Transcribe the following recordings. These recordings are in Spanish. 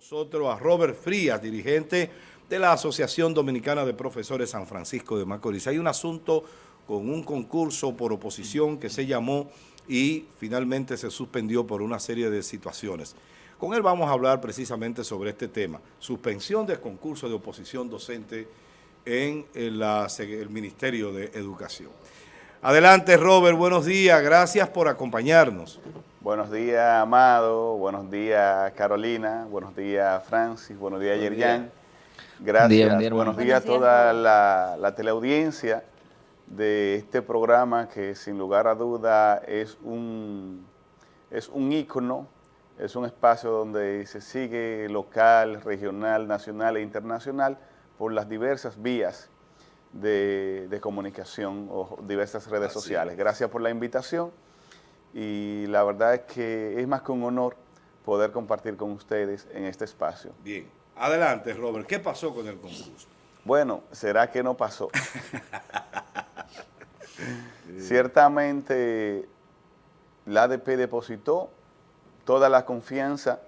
nosotros a Robert Frías, dirigente de la Asociación Dominicana de Profesores San Francisco de Macorís. Hay un asunto con un concurso por oposición que se llamó y finalmente se suspendió por una serie de situaciones. Con él vamos a hablar precisamente sobre este tema, suspensión del concurso de oposición docente en el Ministerio de Educación. Adelante Robert, buenos días, gracias por acompañarnos. Buenos días, Amado. Buenos días, Carolina. Buenos días, Francis. Buenos días, Yerjan. Gracias. buenos días a toda la, teleaudiencia de este programa que sin lugar a duda es un, es un ícono, es un espacio donde se sigue local, regional, nacional e internacional por las diversas vías de, comunicación o diversas redes sociales. Gracias por la invitación y la verdad es que es más que un honor poder compartir con ustedes en este espacio. Bien, adelante Robert, ¿qué pasó con el concurso? Bueno, ¿será que no pasó? Ciertamente la ADP depositó toda la confianza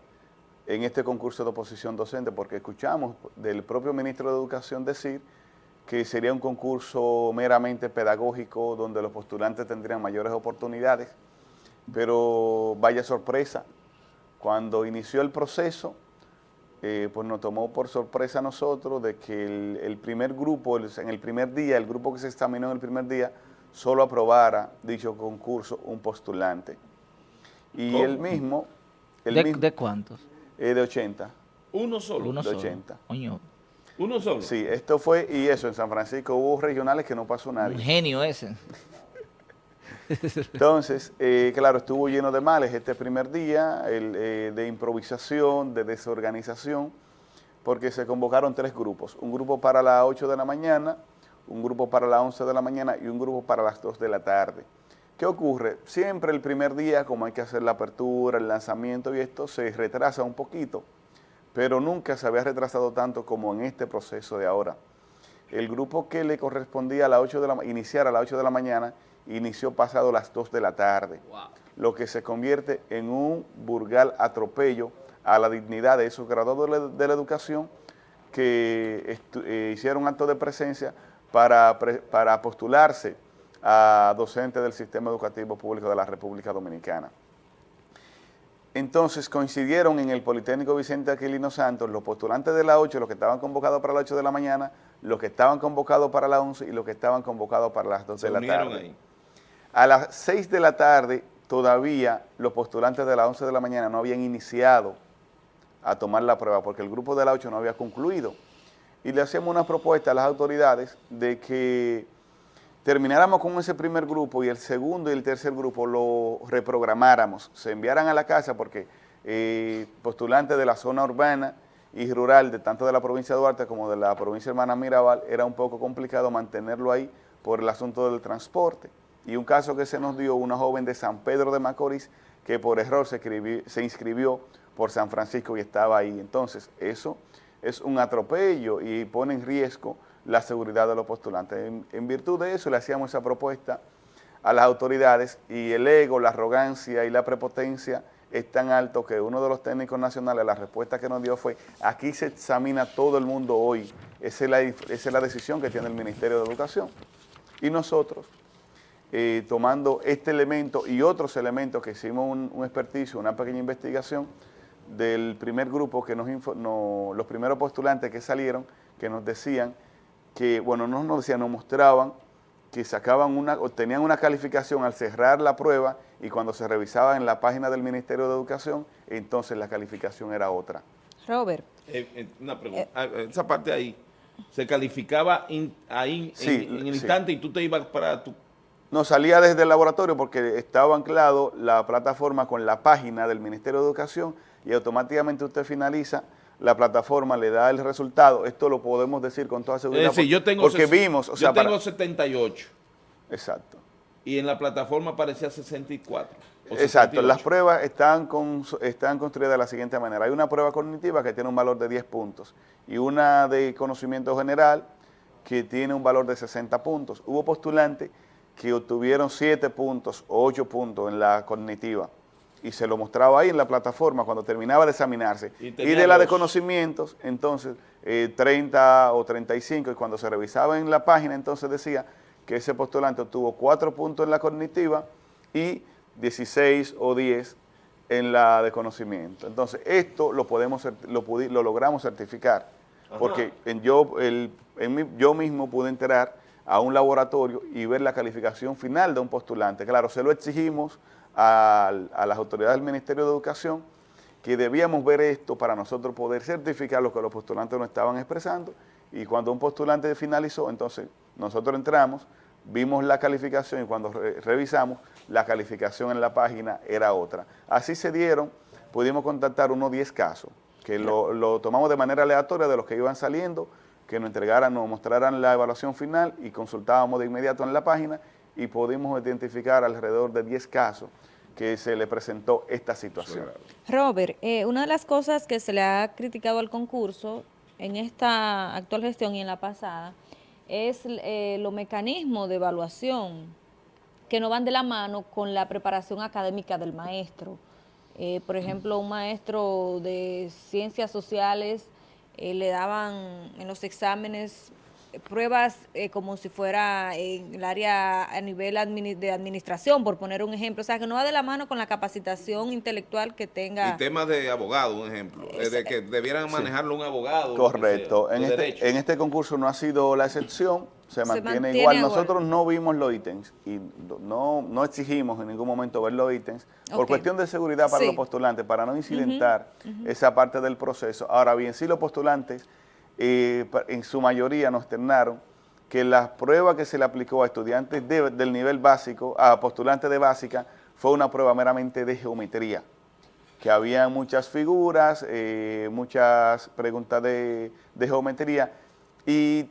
en este concurso de oposición docente porque escuchamos del propio ministro de Educación decir que sería un concurso meramente pedagógico donde los postulantes tendrían mayores oportunidades pero vaya sorpresa, cuando inició el proceso, eh, pues nos tomó por sorpresa a nosotros de que el, primer grupo, en el primer día, el grupo que se examinó en el primer día, solo aprobara dicho concurso un postulante. Y el mismo... El ¿De, mismo, ¿De cuántos? Eh, de 80. ¿Uno solo? Uno de solo. 80. ¿Uno solo? Sí, esto fue, y eso, en San Francisco hubo regionales que no pasó nadie. Un genio ese. Entonces, eh, claro, estuvo lleno de males este primer día, eh, de improvisación, de desorganización, porque se convocaron tres grupos, un grupo para las 8 de la mañana, un grupo para las 11 de la mañana y un grupo para las 2 de la tarde. ¿Qué ocurre? Siempre el primer día, como hay que hacer la apertura, el lanzamiento y esto, se retrasa un poquito, pero nunca se había retrasado tanto como en este proceso de ahora. El grupo que le correspondía a las 8 de la iniciar a las 8 de la mañana inició pasado las 2 de la tarde, lo que se convierte en un burgal atropello a la dignidad de esos graduados de la, educación que eh, hicieron acto de presencia para, para postularse a docentes del sistema educativo público de la República Dominicana. Entonces coincidieron en el Politécnico Vicente Aquilino Santos los postulantes de la 8, los que estaban convocados para las 8 de la mañana, los que estaban convocados para las 11 y los que estaban convocados para las 2 de la tarde. Ahí. A las 6 de la tarde todavía los postulantes de las 11 de la mañana no habían iniciado a tomar la prueba porque el grupo de la 8 no había concluido. Y le hacíamos una propuesta a las autoridades de que termináramos con ese primer grupo y el segundo y el tercer grupo lo reprogramáramos, se enviaran a la casa porque eh, postulantes de la zona urbana y rural, de tanto de la provincia de Duarte como de la provincia hermana Mirabal, era un poco complicado mantenerlo ahí por el asunto del transporte y un caso que se nos dio, una joven de San Pedro de Macorís que por error se, se inscribió por San Francisco y estaba ahí. Entonces, eso es un atropello y pone en riesgo la seguridad de los postulantes. En, virtud de eso le hacíamos esa propuesta a las autoridades y el ego, la arrogancia y la prepotencia es tan alto que uno de los técnicos nacionales, la respuesta que nos dio fue, aquí se examina todo el mundo hoy, esa es la, esa es la decisión que tiene el Ministerio de Educación. Y nosotros, eh, tomando este elemento y otros elementos que hicimos un, un experticio, una pequeña investigación del primer grupo que nos los primeros postulantes que salieron, que nos decían que, bueno, no nos decían, nos mostraban que sacaban una, obtenían una calificación al cerrar la prueba y cuando se revisaba en la página del Ministerio de Educación, entonces la calificación era otra. Robert. Eh, eh, una pregunta, ah, esa parte ahí, se calificaba ahí en, el instante y tú te ibas para tu no, salía desde el laboratorio porque estaba anclado la plataforma con la página del Ministerio de Educación y automáticamente usted finaliza, la plataforma le da el resultado. Esto lo podemos decir con toda seguridad. Es decir, yo tengo, porque vimos, o yo tengo 78. Exacto. Y en la plataforma aparecía 64. Exacto, las pruebas están, con, están construidas de la siguiente manera. Hay una prueba cognitiva que tiene un valor de 10 puntos y una de conocimiento general que tiene un valor de 60 puntos. Hubo postulantes que obtuvieron 7 puntos o 8 puntos en la cognitiva. Y se lo mostraba ahí en la plataforma cuando terminaba de examinarse. Y, de la de conocimientos, entonces, 30 eh, o 35, y cuando se revisaba en la página, entonces decía que ese postulante obtuvo 4 puntos en la cognitiva y 16 o 10 en la de conocimiento. Entonces, esto lo podemos lo, lo logramos certificar, porque en yo, el, en yo mismo pude entrar a un laboratorio y ver la calificación final de un postulante. Claro, se lo exigimos a, las autoridades del Ministerio de Educación que debíamos ver esto para nosotros poder certificar lo que los postulantes nos estaban expresando y cuando un postulante finalizó, entonces nosotros entramos, vimos la calificación y cuando revisamos, la calificación en la página era otra. Así se dieron, pudimos contactar unos 10 casos, que lo, lo tomamos de manera aleatoria de los que iban saliendo, que nos entregaran, nos mostraran la evaluación final y consultábamos de inmediato en la página y pudimos identificar alrededor de 10 casos que se le presentó esta situación. Robert, eh, una de las cosas que se le ha criticado al concurso en esta actual gestión y en la pasada es eh, los mecanismos de evaluación que no van de la mano con la preparación académica del maestro. Eh, por ejemplo, un maestro de ciencias sociales le daban en los exámenes pruebas eh, como si fuera en el área a nivel de administración, por poner un ejemplo. O sea, que no va de la mano con la capacitación intelectual que tenga. Y temas de abogado, un ejemplo. de que debieran manejarlo un abogado. Correcto. en, este, en este concurso no ha sido la excepción, se, mantiene, igual. Nosotros no vimos los ítems y no, no exigimos en ningún momento ver los ítems por cuestión de seguridad para los postulantes, para no incidentar esa parte del proceso. Ahora bien, si los postulantes en su mayoría nos externaron que la prueba que se le aplicó a estudiantes del nivel básico, a postulantes de básica, fue una prueba meramente de geometría, que había muchas figuras, eh, muchas preguntas de, geometría, y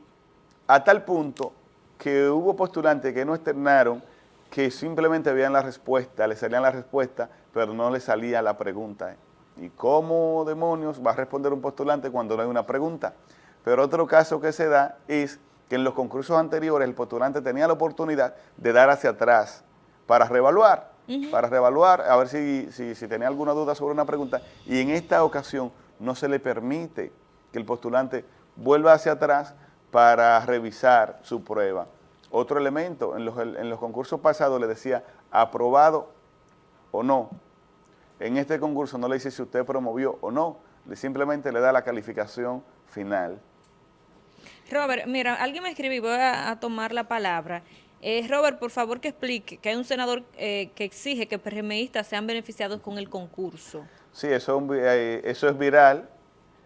a tal punto que hubo postulantes que no externaron que simplemente veían la respuesta, le salían la respuesta, pero no le salía la pregunta. ¿Y cómo demonios va a responder un postulante cuando no hay una pregunta? Pero otro caso que se da es que en los concursos anteriores el postulante tenía la oportunidad de dar hacia atrás para reevaluar, para reevaluar, a ver si, si, tenía alguna duda sobre una pregunta. Y en esta ocasión no se le permite que el postulante vuelva hacia atrás para revisar su prueba. Otro elemento, en los, en los concursos pasados le decía aprobado o no. En este concurso no le dice si usted promovió o no, simplemente le da la calificación final. Robert, mira, alguien me escribe y voy a, tomar la palabra. Eh, Robert, por favor que explique que hay un senador eh, que exige que PRMistas sean beneficiados con el concurso. Sí, eso, eh, eso es viral,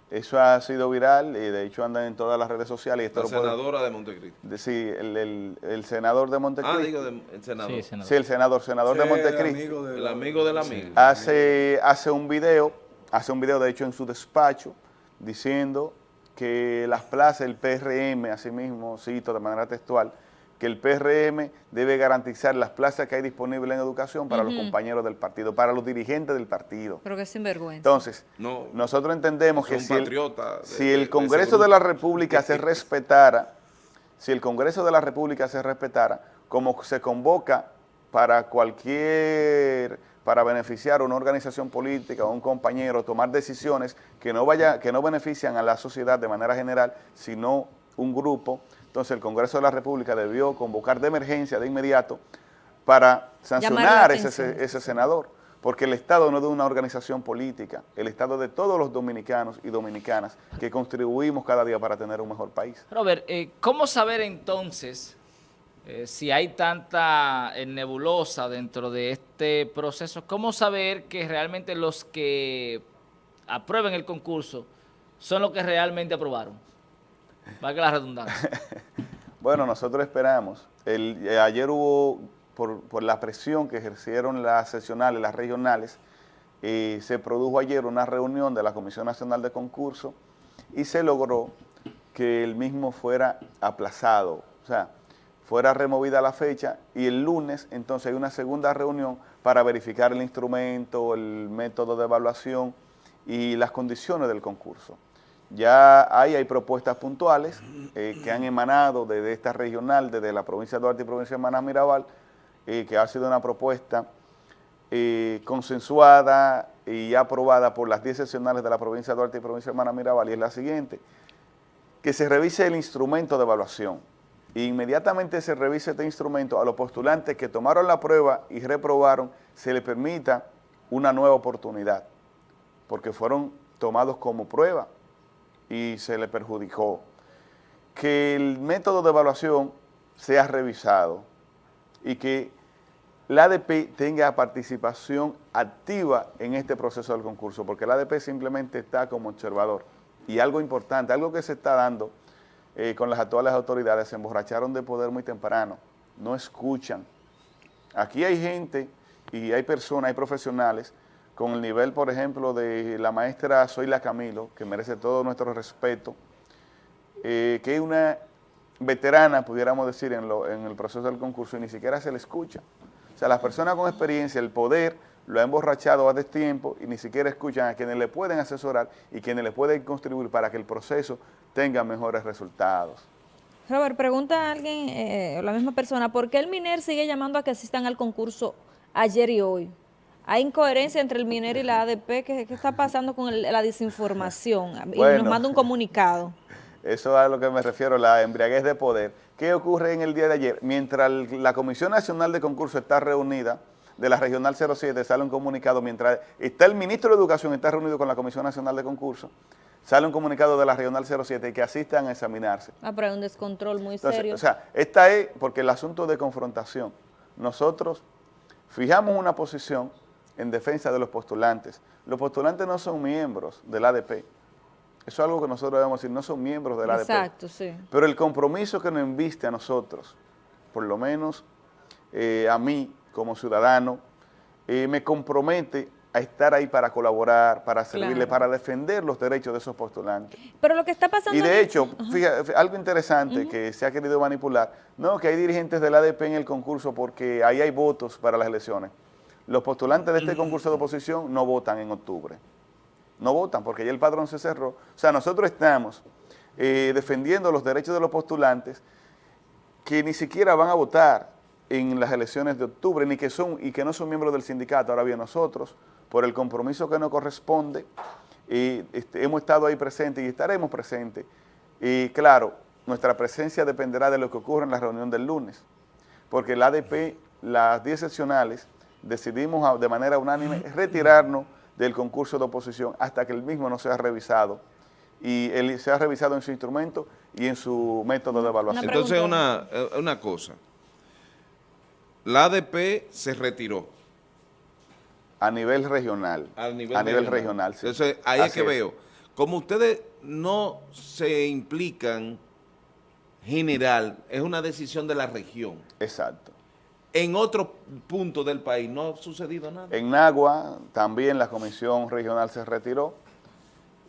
eso ha sido viral y de hecho anda en todas las redes sociales. la senadora de Montecristo. sí, el, senador de Montecristo. Ah, digo, el senador. Sí, el senador, senador de Montecristo. El amigo, del amigo. Hace, hace un video, hace un video de hecho en su despacho, diciendo que las plazas, el PRM, asimismo, cito de manera textual, que el PRM debe garantizar las plazas que hay disponibles en educación para los compañeros del partido, para los dirigentes del partido. Pero que sinvergüenza. Entonces, nosotros entendemos que si el, si el Congreso de la República se respetara, si el Congreso de la República se respetara, como se convoca para cualquier para beneficiar a una organización política o un compañero, tomar decisiones que no, vaya, que no benefician a la sociedad de manera general, sino un grupo. Entonces el Congreso de la República debió convocar de emergencia, de inmediato, para sancionar ese, ese senador, porque el Estado no es de una organización política, el Estado es de todos los dominicanos y dominicanas que contribuimos cada día para tener un mejor país. Robert, eh, ¿cómo saber entonces eh, si hay tanta eh, nebulosa dentro de este proceso, ¿cómo saber que realmente los que aprueben el concurso son los que realmente aprobaron? Valga la redundancia. bueno, nosotros esperamos. Eh, ayer hubo, por, la presión que ejercieron las sesionales, las regionales, se produjo ayer una reunión de la Comisión Nacional de Concurso y se logró que el mismo fuera aplazado. O sea, fuera removida la fecha y el lunes entonces hay una segunda reunión para verificar el instrumento, el método de evaluación y las condiciones del concurso. Ya ahí hay propuestas puntuales eh, que han emanado desde esta regional, desde la provincia de Duarte y provincia de Maná Mirabal, eh, que ha sido una propuesta eh, consensuada y aprobada por las 10 seccionales de la provincia de Duarte y provincia de Hermana Mirabal y es la siguiente, que se revise el instrumento de evaluación. Inmediatamente se revise este instrumento, a los postulantes que tomaron la prueba y reprobaron, se les permita una nueva oportunidad, porque fueron tomados como prueba y se les perjudicó. Que el método de evaluación sea revisado y que la ADP tenga participación activa en este proceso del concurso, porque la ADP simplemente está como observador. Y algo importante, algo que se está dando eh, con las actuales autoridades, se emborracharon de poder muy temprano, no escuchan. Aquí hay gente y hay personas, hay profesionales con el nivel, por ejemplo, de la maestra Zoila Camilo, que merece todo nuestro respeto, eh, que es una veterana, pudiéramos decir, en, el proceso del concurso y ni siquiera se le escucha. O sea, las personas con experiencia, el poder, lo ha emborrachado a destiempo y ni siquiera escuchan a quienes le pueden asesorar y quienes le pueden contribuir para que el proceso tenga mejores resultados. Robert, pregunta a alguien, eh, la misma persona, ¿por qué el MINER sigue llamando a que asistan al concurso ayer y hoy? ¿Hay incoherencia entre el MINER y la ADP? ¿Qué, está pasando con la desinformación? y nos manda un comunicado. Eso es a lo que me refiero, la embriaguez de poder. ¿Qué ocurre en el día de ayer? Mientras la Comisión Nacional de Concurso está reunida, de la Regional 07 sale un comunicado, mientras está el Ministro de Educación, está reunido con la Comisión Nacional de Concurso, sale un comunicado de la Regional 07 que asistan a examinarse. Ah, pero hay un descontrol muy serio. O sea, esta es porque el asunto de confrontación. Nosotros fijamos una posición en defensa de los postulantes. Los postulantes no son miembros del ADP. Eso es algo que nosotros debemos decir, no son miembros de la Exacto, sí. Pero el compromiso que nos enviste a nosotros, por lo menos eh, a mí como ciudadano, eh, me compromete a estar ahí para colaborar, para servirle, para defender los derechos de esos postulantes. Pero lo que está pasando... Y de hecho, fíjate, algo interesante que se ha querido manipular, no, que hay dirigentes del ADP en el concurso porque ahí hay votos para las elecciones. Los postulantes de este concurso de oposición no votan en octubre no votan porque ya el padrón se cerró. O sea, nosotros estamos eh, defendiendo los derechos de los postulantes que ni siquiera van a votar en las elecciones de octubre, ni que son y que no son miembros del sindicato. Ahora bien, nosotros, por el compromiso que nos corresponde, este, hemos estado ahí presentes y estaremos presentes. Y claro, nuestra presencia dependerá de lo que ocurra en la reunión del lunes, porque el ADP, las 10 seccionales, decidimos de manera unánime retirarnos del concurso de oposición hasta que el mismo no sea revisado y él sea revisado en su instrumento y en su método de evaluación. Entonces, una, eh, una cosa, la ADP se retiró. A nivel regional. A nivel, regional. Entonces, ahí es que veo, como ustedes no se implican general, es una decisión de la región. Exacto. En otro punto del país no ha sucedido nada. En Nagua también la comisión regional se retiró.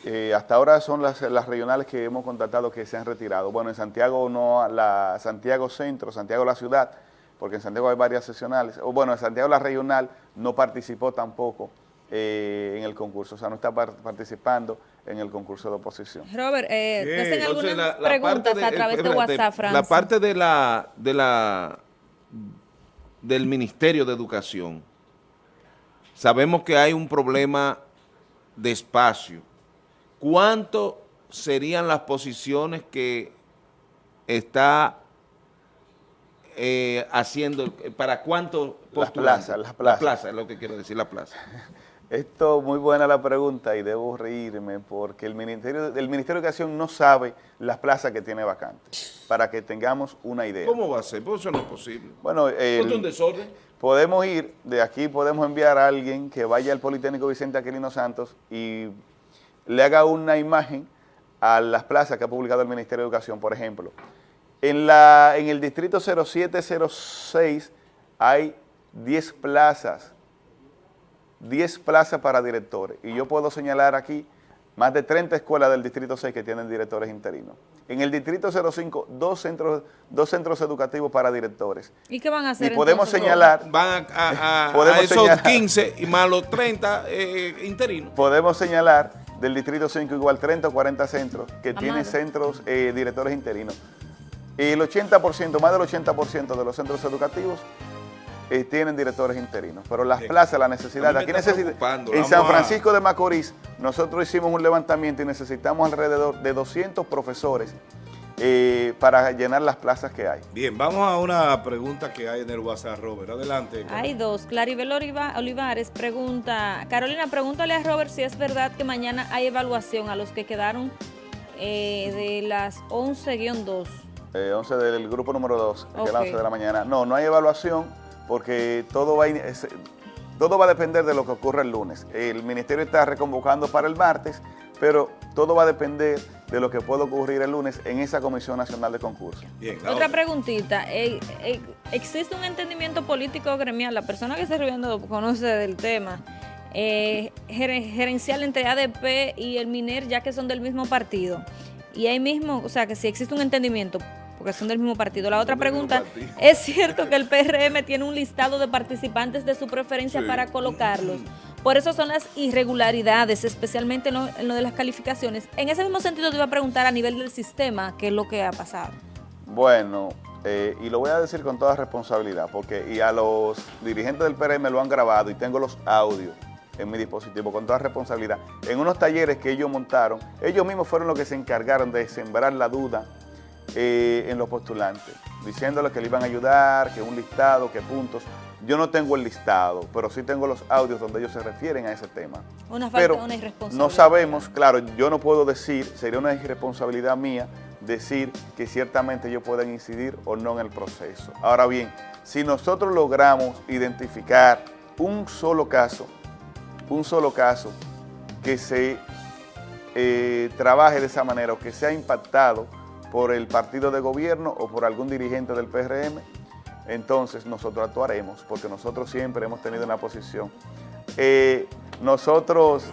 Eh, hasta ahora son las, regionales que hemos contactado que se han retirado. Bueno, en Santiago no, la Santiago Centro, Santiago la ciudad, porque en Santiago hay varias seccionales. O bueno, en Santiago la regional no participó tampoco eh, en el concurso, o sea, no está participando en el concurso de oposición. Robert, eh, hacen algunas preguntas a través de WhatsApp, Francis. La parte de la, de la del Ministerio de Educación. Sabemos que hay un problema de espacio. ¿Cuánto serían las posiciones que está eh, haciendo, para cuánto Las plazas, las plazas. La plaza, es lo que quiero decir, la plaza. Esto, muy buena la pregunta y debo reírme porque el Ministerio, el Ministerio de Educación no sabe las plazas que tiene vacantes, para que tengamos una idea. ¿Cómo va a ser? Pues eso no es posible. Bueno, el, un desorden? Podemos ir, de aquí podemos enviar a alguien que vaya al Politécnico Vicente Aquilino Santos y le haga una imagen a las plazas que ha publicado el Ministerio de Educación, por ejemplo. En, la, en el distrito 0706 hay 10 plazas 10 plazas para directores. Y yo puedo señalar aquí más de 30 escuelas del Distrito 6 que tienen directores interinos. En el Distrito 05, dos centros, dos centros educativos para directores. ¿Y qué van a hacer Y podemos señalar... Van a, esos 15 y más los 30 eh, interinos. Podemos señalar del Distrito 5 igual 30 o 40 centros que tienen centros eh, directores interinos. Y el 80%, más del 80% de los centros educativos eh, tienen directores interinos. Pero las plazas, la necesidad, aquí necesita, en San Francisco de Macorís, nosotros hicimos un levantamiento y necesitamos alrededor de 200 profesores eh, para llenar las plazas que hay. Bien, vamos a una pregunta que hay en el WhatsApp, Robert. Adelante. Hay dos. Claribel Olivares pregunta, Carolina, pregúntale a Robert si es verdad que mañana hay evaluación a los que quedaron eh, de las 11-2. 11 eh, del grupo número 2, que es las 11 de la mañana. No, no hay evaluación porque todo va, todo va a depender de lo que ocurra el lunes. El ministerio está reconvocando para el martes, pero todo va a depender de lo que pueda ocurrir el lunes en esa Comisión Nacional de Concursos. otra, preguntita, eh, eh, ¿existe un entendimiento político gremial? La persona que está viendo conoce del tema, eh, gerencial entre ADP y el MINER, ya que son del mismo partido. Y ahí mismo, o sea, que si existe un entendimiento, porque son del mismo partido. La otra pregunta, ¿es cierto que el PRM tiene un listado de participantes de su preferencia para colocarlos? Por eso son las irregularidades, especialmente en lo, de las calificaciones. En ese mismo sentido te iba a preguntar a nivel del sistema, ¿qué es lo que ha pasado? Bueno, eh, y lo voy a decir con toda responsabilidad, porque y a los dirigentes del PRM lo han grabado y tengo los audios en mi dispositivo con toda responsabilidad. En unos talleres que ellos montaron, ellos mismos fueron los que se encargaron de sembrar la duda eh, en los postulantes, diciéndoles que le iban a ayudar, que un listado, que puntos. Yo no tengo el listado, pero sí tengo los audios donde ellos se refieren a ese tema. Una falta, una irresponsabilidad. No sabemos, claro, yo no puedo decir, sería una irresponsabilidad mía decir que ciertamente ellos pueden incidir o no en el proceso. Ahora bien, si nosotros logramos identificar un solo caso, un solo caso que se eh, trabaje de esa manera o que sea impactado por el partido de gobierno o por algún dirigente del PRM, entonces nosotros actuaremos, porque nosotros siempre hemos tenido una posición. Eh, nosotros,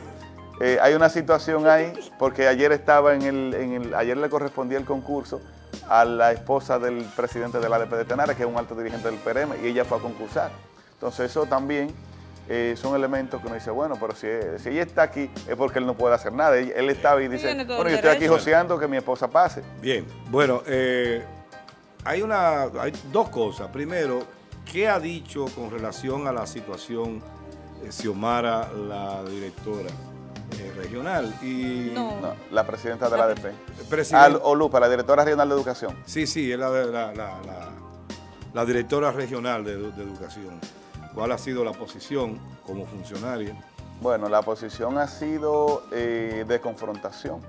eh, hay una situación ahí, porque ayer estaba en el, ayer le correspondía el concurso a la esposa del presidente de la ADP de Tenara, que es un alto dirigente del PRM, y ella fue a concursar. Entonces eso también eh, son elementos que uno dice, bueno, pero si, si, ella está aquí es porque él no puede hacer nada. Él, estaba y dice, bueno, yo estoy aquí joseando que mi esposa pase. Bien, bueno, eh, hay, una, hay dos cosas. Primero, ¿qué ha dicho con relación a la situación de Xiomara, la directora eh, regional? Y, no. la presidenta de la ADP. Al, Olupa, la directora regional de educación. Sí, sí, es la, la, la directora regional de, de educación. ¿Cuál ha sido la posición como funcionaria? Bueno, la posición ha sido eh, de confrontación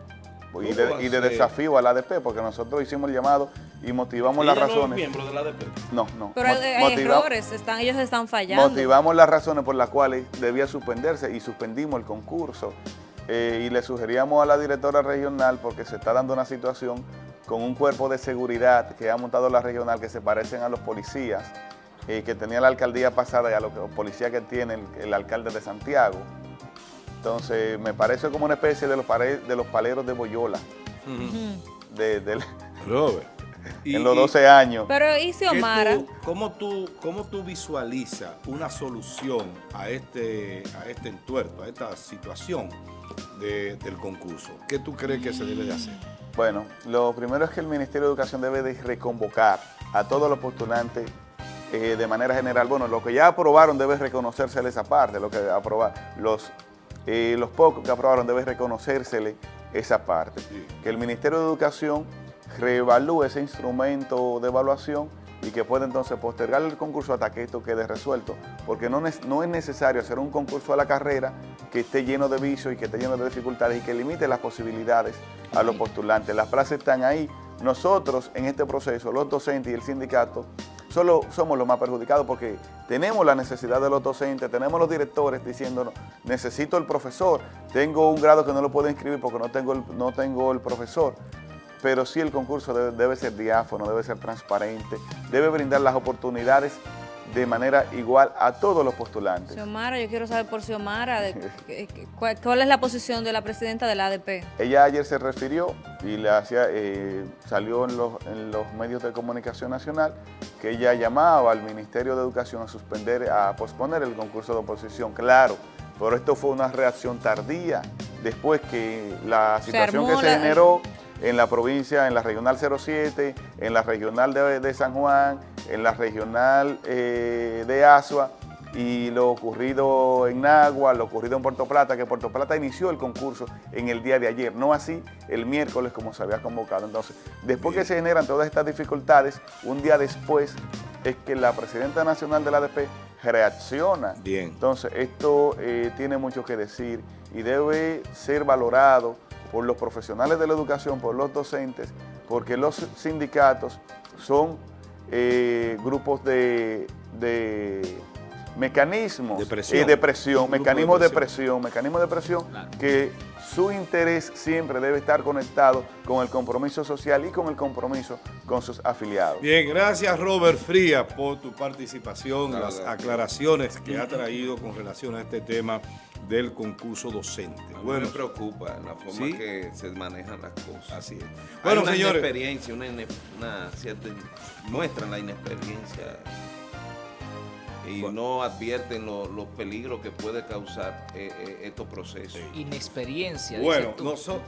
y de, desafío al ADP, porque nosotros hicimos el llamado y motivamos las razones. No miembros del ADP? No, no. Pero hay errores, están, ellos están fallando. Motivamos las razones por las cuales debía suspenderse y suspendimos el concurso. Eh, y le sugeríamos a la directora regional, porque se está dando una situación con un cuerpo de seguridad que ha montado la regional que se parecen a los policías, eh, que tenía la alcaldía pasada y a los policías que tiene el, alcalde de Santiago. Entonces, me parece como una especie de los, de los paleros de Boyola. de, Robert. en los 12 años. Pero ¿y Xiomara? ¿cómo, tú, ¿Cómo tú visualizas una solución a este, a este entuerto, a esta situación del concurso? ¿Qué tú crees que se debe de hacer? Bueno, lo primero es que el Ministerio de Educación debe de reconvocar a todos los postulantes eh, de manera general, bueno, lo que ya aprobaron debe reconocerse esa parte, lo que los, eh, los pocos que aprobaron debe reconocerse esa parte. Que el Ministerio de Educación reevalúe ese instrumento de evaluación y que pueda entonces postergar el concurso hasta que esto quede resuelto, porque no, no es necesario hacer un concurso a la carrera que esté lleno de vicios y que esté lleno de dificultades y que limite las posibilidades a los postulantes. Las plazas están ahí. Nosotros en este proceso, los docentes y el sindicato, solo somos los más perjudicados porque tenemos la necesidad de los docentes, tenemos los directores diciéndonos, necesito el profesor, tengo un grado que no lo puedo inscribir porque no tengo el, no tengo el profesor, pero sí el concurso debe ser diáfono, debe ser transparente, debe brindar las oportunidades de manera igual a todos los postulantes. Xiomara, yo quiero saber por Xiomara, ¿cuál, es la posición de la presidenta del ADP? Ella ayer se refirió y le hacía, eh, salió en los, en los medios de comunicación nacional que ella llamaba al Ministerio de Educación a suspender, a posponer el concurso de oposición. Claro, pero esto fue una reacción tardía después que la situación que se generó en la provincia, en la regional 07, en la regional de, San Juan, en la regional eh, de Asua y lo ocurrido en Nagua, lo ocurrido en Puerto Plata, que Puerto Plata inició el concurso en el día de ayer, no así el miércoles como se había convocado. Entonces, después que se generan todas estas dificultades, un día después es que la presidenta nacional de la ADP reacciona. Bien. Entonces, esto eh, tiene mucho que decir y debe ser valorado por los profesionales de la educación, por los docentes, porque los sindicatos son eh, grupos de mecanismos de presión, de presión mecanismos de presión, mecanismos de presión que su interés siempre debe estar conectado con el compromiso social y con el compromiso con sus afiliados. Bien, gracias Robert Fría por tu participación, las aclaraciones que ha traído con relación a este tema del concurso docente. bueno, me preocupa la forma que se manejan las cosas. Así es. Bueno, una señores. Inexperiencia, una, una cierta, muestran la inexperiencia y no advierten los peligros que puede causar eh, eh, estos procesos. Inexperiencia. Bueno, nosotros...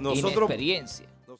Inexperiencia.